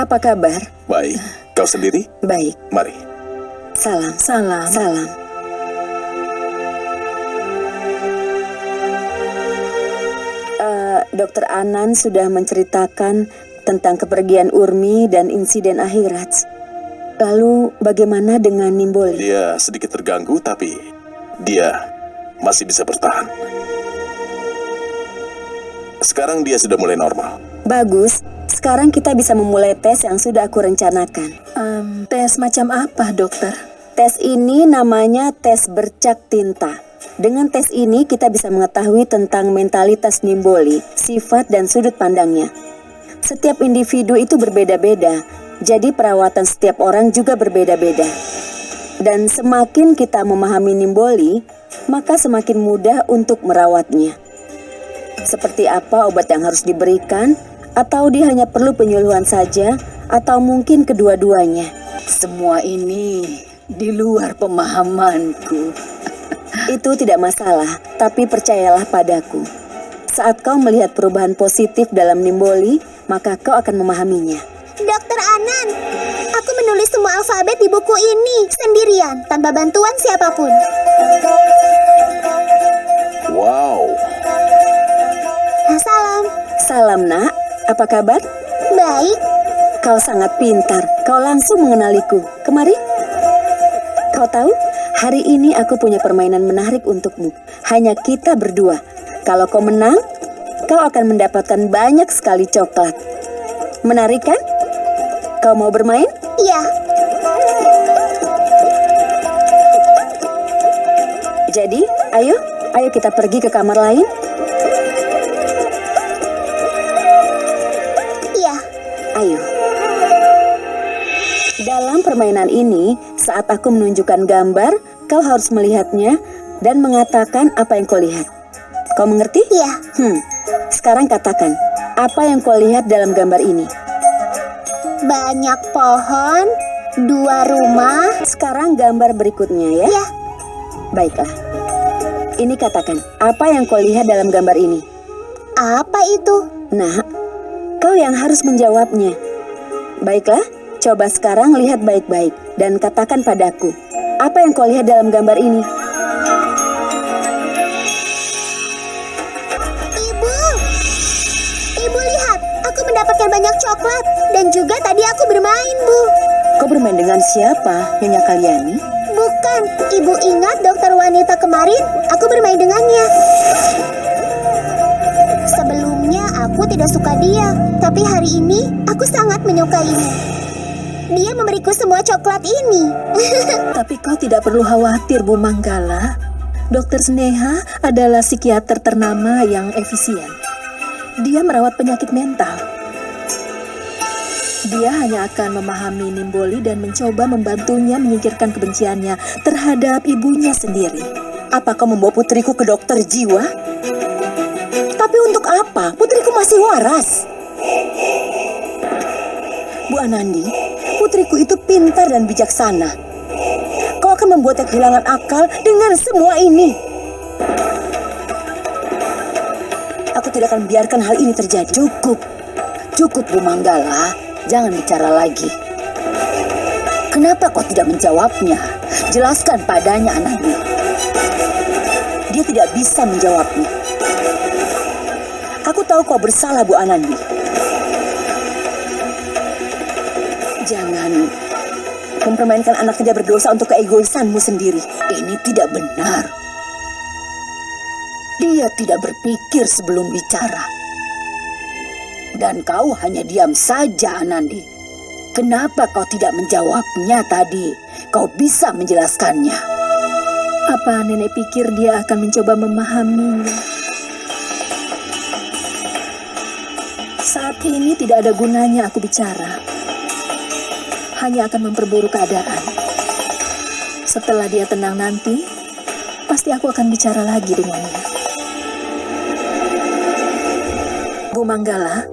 Apa kabar? Baik. Kau sendiri? Baik. Mari. Salam. Salam. Salam. Eh, Dokter Anan sudah menceritakan tentang kepergian Urmi dan insiden akhirat. Lalu bagaimana dengan Nimboli? Dia sedikit terganggu, tapi dia masih bisa bertahan. Sekarang dia sudah mulai normal. Bagus. Sekarang kita bisa memulai tes yang sudah aku rencanakan. Em, tes macam apa, dokter? Tes ini namanya tes bercak tinta. Dengan tes ini kita bisa mengetahui tentang mentalitas Nimboli, sifat dan sudut pandangnya. Setiap individu itu berbeda-beda, jadi perawatan setiap orang juga berbeda-beda. Dan semakin kita memahami Nimboli, maka semakin mudah untuk merawatnya. Seperti apa obat yang harus diberikan, atau dia hanya perlu penyuluhan saja, atau mungkin kedua-duanya. Semua ini di luar pemahamanku. Itu tidak masalah, tapi percayalah padaku. Saat kau melihat perubahan positif dalam Nimboli, maka kau akan memahaminya. Dokter Anan, aku menulis semua alfabet di buku ini sendirian, tanpa bantuan siapa pun. Wow, Salam. Salam nak, apa kabar? Baik, Kau sangat pintar, kau langsung mengenaliku. Kemari. Kau tahu, hari ini aku punya permainan menarik untukmu. Hanya kita berdua. Kalau kau menang, kau akan mendapatkan banyak sekali coklat. Menarik kan? Kau mau bermain? iya. Jadi, ayo, ayo kita pergi ke kamar lain. Dalam permainan ini, saat aku menunjukkan gambar, kau harus melihatnya dan mengatakan apa yang kau lihat. Kau mengerti? iya. Hmm. Sekarang katakan, apa yang kau lihat dalam gambar ini? Banyak pohon, dua rumah. Sekarang gambar berikutnya ya. Iya, Baiklah. Ini katakan, apa yang kau lihat dalam gambar ini? apa itu? Nah, kau yang harus menjawabnya. Baiklah, coba sekarang lihat baik-baik dan katakan padaku, apa yang kau lihat dalam gambar ini? Ibu, ibu lihat, aku mendapatkan banyak coklat dan juga tadi aku bermain, Bu. Kau bermain dengan siapa, Nyonya Kaliani? Bukan, ibu ingat dokter wanita kemarin? Aku bermain dengannya. Sebelumnya aku tidak suka dia, tapi hari ini aku sangat menyukainya. Dia memberiku semua coklat ini. Tapi kau tidak perlu khawatir, Bu Manggala. Dokter Sneha adalah psikiater ternama yang efisien. Dia merawat penyakit mental. Dia hanya akan memahami Nimboli dan mencoba membantunya menyingkirkan kebenciannya terhadap ibunya sendiri. Apa kau membawa putriku ke dokter jiwa? Tapi untuk apa? Putriku masih waras. Bu Anandi, putriku itu pintar dan bijaksana. Kau akan membuatnya kehilangan akal dengan semua ini. Aku tidak akan biarkan hal ini terjadi. Cukup. Cukup, Bu Manggala. Jangan bicara lagi. Kenapa kau tidak menjawabnya? Jelaskan padanya, Anandi. Dia tidak bisa menjawabnya. Aku tahu kau bersalah, Bu Anandi. Jangan mempermainkan anak tidak berdosa untuk keegoisanmu sendiri. Ini tidak benar. Dia tidak berpikir sebelum bicara. Dan kau hanya diam saja, Anandi. Kenapa kau tidak menjawabnya tadi? Kau bisa menjelaskannya. Apa nenek pikir dia akan mencoba memahaminya? Saat ini tidak ada gunanya aku bicara. Hanya akan memperburuk keadaan. Setelah dia tenang nanti, pasti aku akan bicara lagi dengannya. Bu Manggala,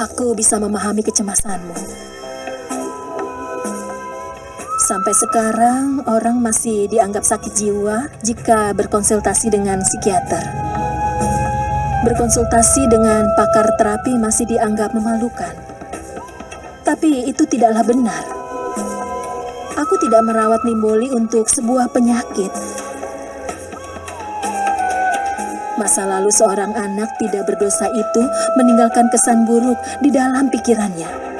Aku bisa memahami kecemasanmu. Sampai sekarang orang masih dianggap sakit jiwa jika berkonsultasi dengan psikiater. Berkonsultasi dengan pakar terapi masih dianggap memalukan. Tapi itu tidaklah benar. Aku tidak merawat Nimboli untuk sebuah penyakit. Masa lalu seorang anak tidak berdosa itu meninggalkan kesan buruk di dalam pikirannya.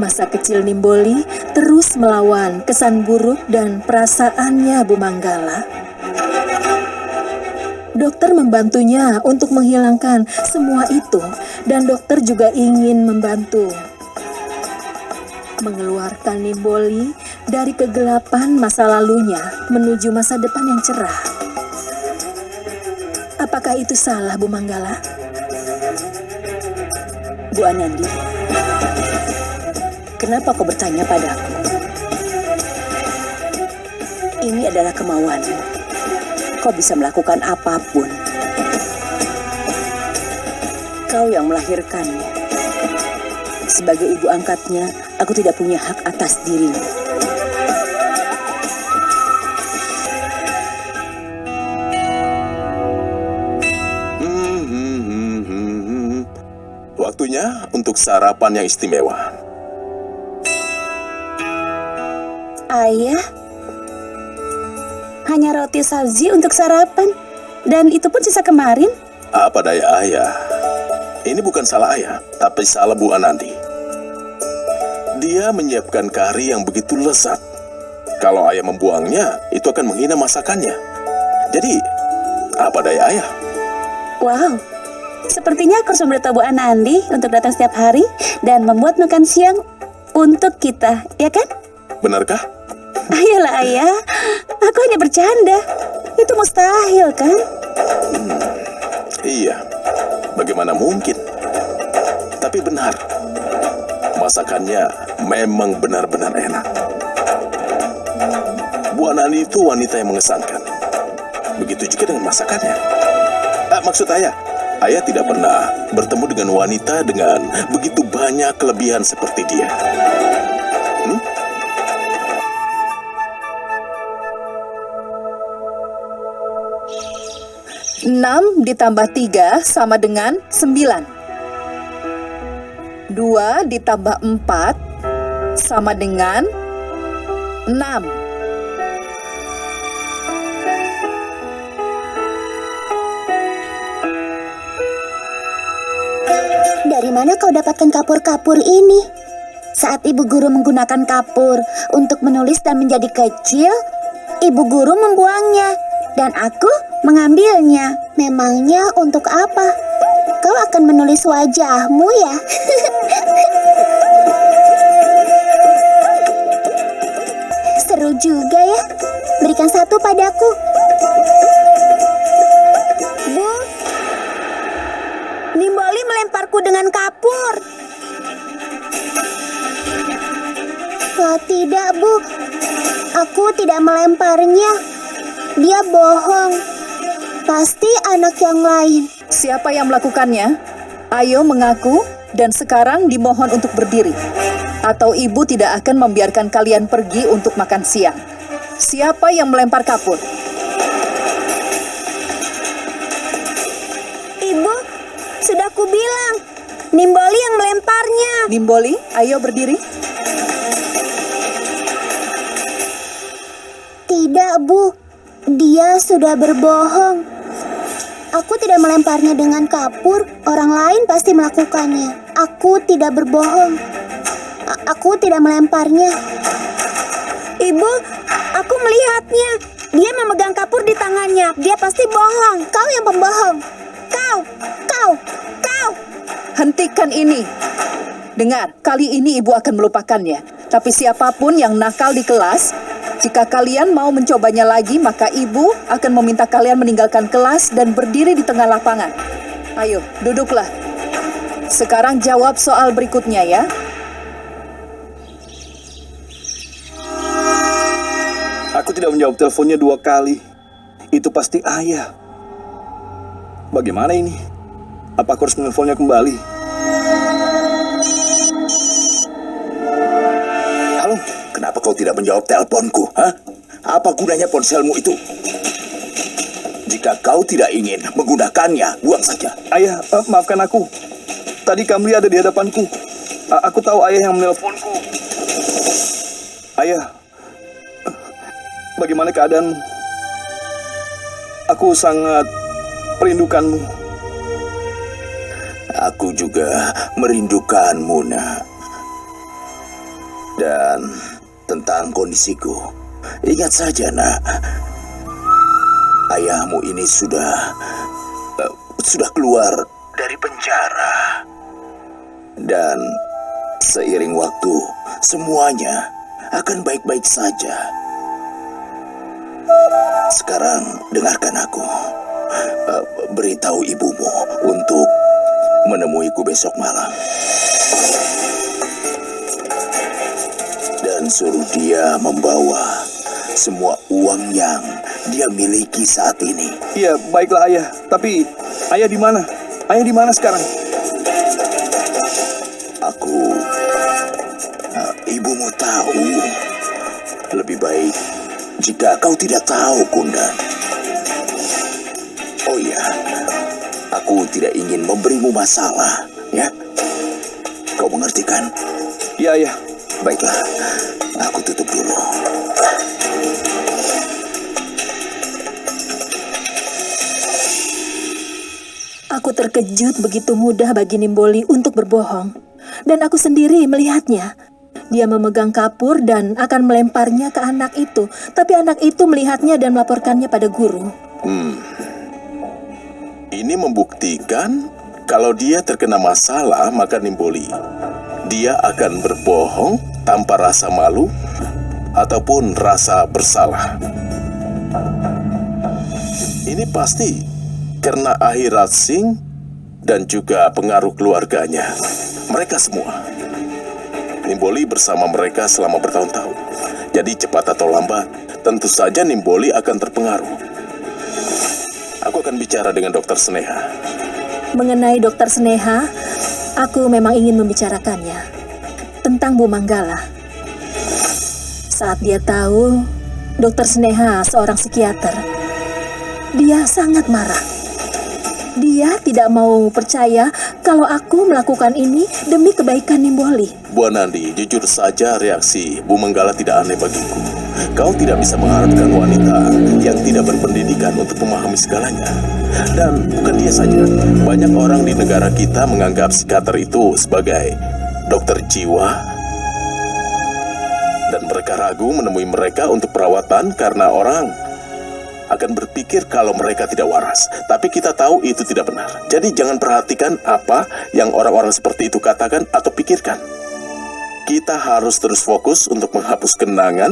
Masa kecil Nimboli terus melawan kesan buruk dan perasaannya Bu Manggala. Dokter membantunya untuk menghilangkan semua itu dan dokter juga ingin membantu mengeluarkan Nimboli dari kegelapan masa lalunya menuju masa depan yang cerah. Apakah itu salah Bu Manggala? Bu Anandi, kenapa kau bertanya padaku? Ini adalah kemauanmu. Kau bisa melakukan apa pun. Kau yang melahirkannya. Sebagai ibu angkatnya, aku tidak punya hak atas hmm, hmm, hmm, hmm. Waktunya untuk sarapan yang istimewa. Ayah, hanya roti sabzi untuk sarapan. Dan itu pun sisa kemarin. Apa daya ayah? Ini bukan salah ayah, tapi salah Bu Anandi. Dia menyiapkan kari yang begitu lezat. Kalau ayah membuangnya, itu akan menghina masakannya. Jadi, apa daya ayah? Wow, sepertinya aku harus memberitahu Bu Anandi untuk datang setiap hari dan membuat makan siang untuk kita, ya kan? Benarkah? Ayolah ayah, aku hanya bercanda. Itu mustahil kan? Iya, bagaimana mungkin? Tapi benar, masakannya memang benar-benar enak. Bu Anani itu wanita yang mengesankan. Begitu juga dengan masakannya. Ah, maksud ayah, ayah tidak pernah bertemu dengan wanita dengan begitu banyak kelebihan seperti dia. Hmm? Enam ditambah tiga sama dengan sembilan. Dua ditambah empat sama dengan enam. Dari mana kau dapatkan kapur-kapur ini? Saat ibu guru menggunakan kapur untuk menulis dan menjadi kecil, ibu guru membuangnya dan aku mengambilnya. Memangnya untuk apa? Kau akan menulis wajahmu ya? Seru juga ya. Berikan satu padaku. Bu, Nimboli melemparku dengan kapur. Oh, tidak, Bu. Aku tidak melemparnya. Dia bohong. Pasti anak yang lain. Siapa yang melakukannya? Ayo mengaku dan sekarang dimohon untuk berdiri. Atau ibu tidak akan membiarkan kalian pergi untuk makan siang. Siapa yang melempar kapur? Ibu, sudah kubilang. Nimboli yang melemparnya. Nimboli, ayo berdiri. Tidak, Bu. Dia sudah berbohong. Aku tidak melemparnya dengan kapur. Orang lain pasti melakukannya. Aku tidak berbohong. A- aku tidak melemparnya. Ibu, aku melihatnya. Dia memegang kapur di tangannya. Dia pasti bohong. Kau yang pembohong. Kau, kau, kau. Hentikan ini. Dengar, kali ini ibu akan melupakannya. Tapi siapa pun yang nakal di kelas, jika kalian mau mencobanya lagi, maka ibu akan meminta kalian meninggalkan kelas dan berdiri di tengah lapangan. Ayo, duduklah. Sekarang jawab soal berikutnya ya. Aku tidak menjawab teleponnya dua kali. Itu pasti ayah. Bagaimana ini? Apa aku harus menelponnya kembali? Kau tidak menjawab teleponku? Hah? Apa gunanya ponselmu itu? Jika kau tidak ingin menggunakannya, buang saja. Ayah, eh, maafkan aku. Tadi Kamli ada di hadapanku. A- aku tahu ayah yang menelponku. Ayah, bagaimana keadaanmu? Aku sangat merindukanmu. Aku juga merindukanmu, nak. Dan tentang kondisiku, ingat saja, nak. Ayahmu ini sudah eh, sudah keluar dari penjara. Dan seiring waktu, semuanya akan baik-baik saja. Sekarang dengarkan aku. Eh, beritahu ibumu untuk menemuiku besok malam. Suruh dia membawa semua uang yang dia miliki saat ini. Iya, baiklah ayah. Tapi ayah di mana? Ayah di mana sekarang? Aku... eh, ibumu tahu. Lebih baik jika kau tidak tahu, Kundan. Oh iya, aku tidak ingin memberimu masalah, ya? Kau mengerti kan? Iya, ayah. Baiklah, aku tutup dulu. Aku terkejut begitu mudah bagi Nimboli untuk berbohong. Dan aku sendiri melihatnya. Dia memegang kapur dan akan melemparnya ke anak itu. Tapi anak itu melihatnya dan melaporkannya pada guru. Ini membuktikan kalau dia terkena masalah maka nimboli. Dia akan berbohong tanpa rasa malu ataupun rasa bersalah. Ini pasti karena akhirat Singh dan juga pengaruh keluarganya. Mereka semua. Nimboli bersama mereka selama bertahun-tahun. Jadi cepat atau lambat, tentu saja Nimboli akan terpengaruh. Aku akan bicara dengan dokter Sneha. Mengenai dokter Sneha, aku memang ingin membicarakannya. Tentang Bu Manggala. Saat dia tahu dokter Sneha seorang psikiater, dia sangat marah. Dia tidak mau percaya kalau aku melakukan ini demi kebaikan Nimboli. Bu Nandi, jujur saja reaksi Bu Manggala tidak aneh bagiku. Kau tidak bisa mengharapkan wanita yang tidak berpendidikan untuk memahami segalanya. Dan bukan dia saja, banyak orang di negara kita menganggap psikiater itu sebagai dokter jiwa. Dan mereka ragu menemui mereka untuk perawatan karena orang akan berpikir kalau mereka tidak waras. Tapi kita tahu itu tidak benar. Jadi jangan perhatikan apa yang orang-orang seperti itu katakan atau pikirkan. Kita harus terus fokus untuk menghapus kenangan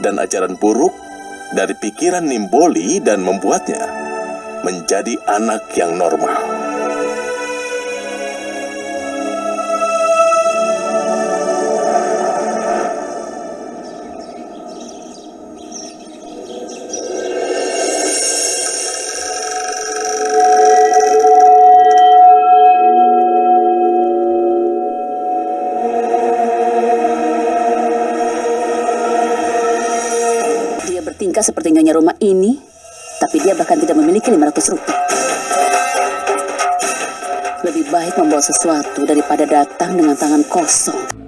dan ajaran buruk dari pikiran Nimboli dan membuatnya menjadi anak yang normal. Bertingkah seperti nyonya rumah ini, tapi dia bahkan tidak memiliki 500 rupiah. Lebih baik membawa sesuatu daripada datang dengan tangan kosong.